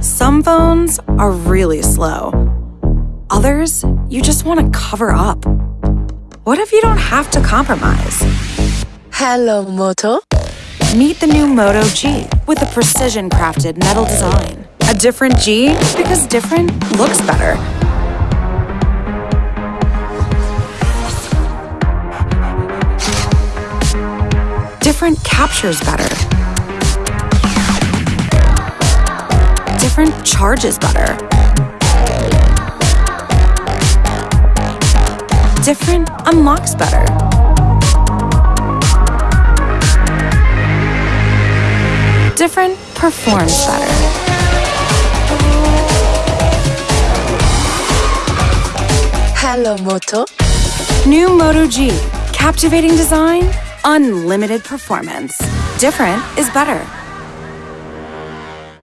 Some phones are really slow. Others, you just want to cover up. What if you don't have to compromise? Hello, Moto. Meet the new Moto G with a precision crafted metal design. A different G because different looks better. Different captures better. Different charges better. Different unlocks better. Different performs better. Hello, Moto. New Moto G. Captivating design, unlimited performance. Different is better.